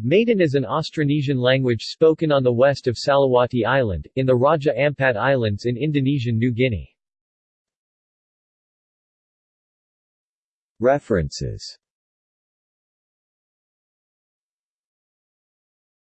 Maden is an Austronesian language spoken on the west of Salawati Island, in the Raja Ampat Islands in Indonesian New Guinea. References